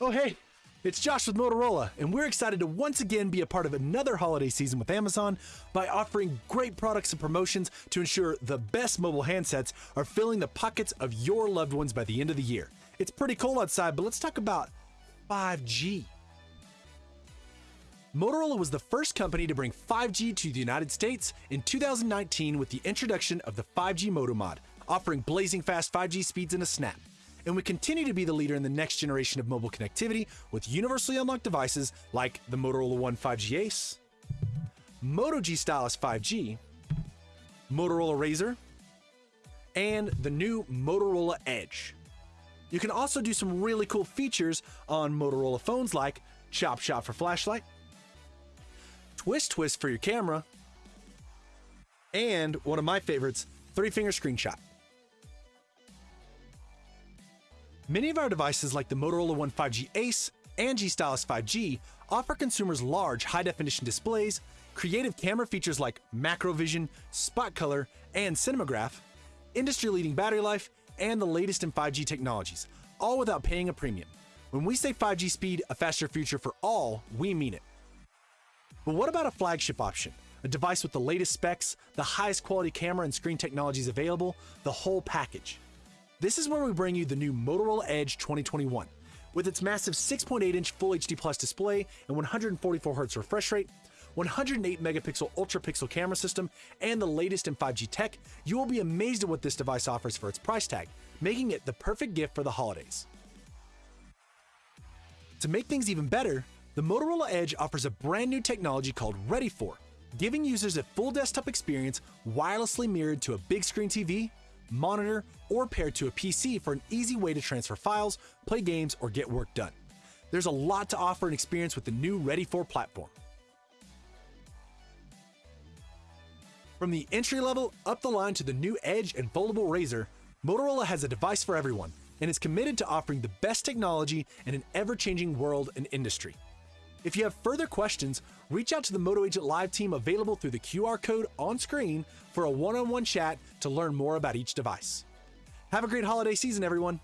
Oh, hey, it's Josh with Motorola, and we're excited to once again be a part of another holiday season with Amazon by offering great products and promotions to ensure the best mobile handsets are filling the pockets of your loved ones by the end of the year. It's pretty cold outside, but let's talk about 5G. Motorola was the first company to bring 5G to the United States in 2019 with the introduction of the 5G Moto Mod, offering blazing fast 5G speeds in a snap and we continue to be the leader in the next generation of mobile connectivity with universally unlocked devices like the Motorola One 5G Ace, Moto G Stylus 5G, Motorola Razr, and the new Motorola Edge. You can also do some really cool features on Motorola phones like Chop Shot for flashlight, Twist Twist for your camera, and one of my favorites, three finger screenshot. Many of our devices like the Motorola One 5G Ace and G Stylus 5G offer consumers large high-definition displays, creative camera features like macro vision, spot color, and cinemagraph, industry-leading battery life, and the latest in 5G technologies, all without paying a premium. When we say 5G speed, a faster future for all, we mean it. But what about a flagship option? A device with the latest specs, the highest quality camera and screen technologies available, the whole package. This is where we bring you the new Motorola Edge 2021. With its massive 6.8 inch Full HD Plus display and 144Hz refresh rate, 108 megapixel ultra pixel camera system, and the latest in 5G tech, you will be amazed at what this device offers for its price tag, making it the perfect gift for the holidays. To make things even better, the Motorola Edge offers a brand new technology called Ready For, giving users a full desktop experience wirelessly mirrored to a big screen TV monitor, or paired to a PC for an easy way to transfer files, play games, or get work done. There's a lot to offer and experience with the new Ready For platform. From the entry level up the line to the new Edge and foldable Razr, Motorola has a device for everyone and is committed to offering the best technology in an ever changing world and industry. If you have further questions, reach out to the Moto Agent Live team available through the QR code on screen for a one on one chat to learn more about each device. Have a great holiday season, everyone!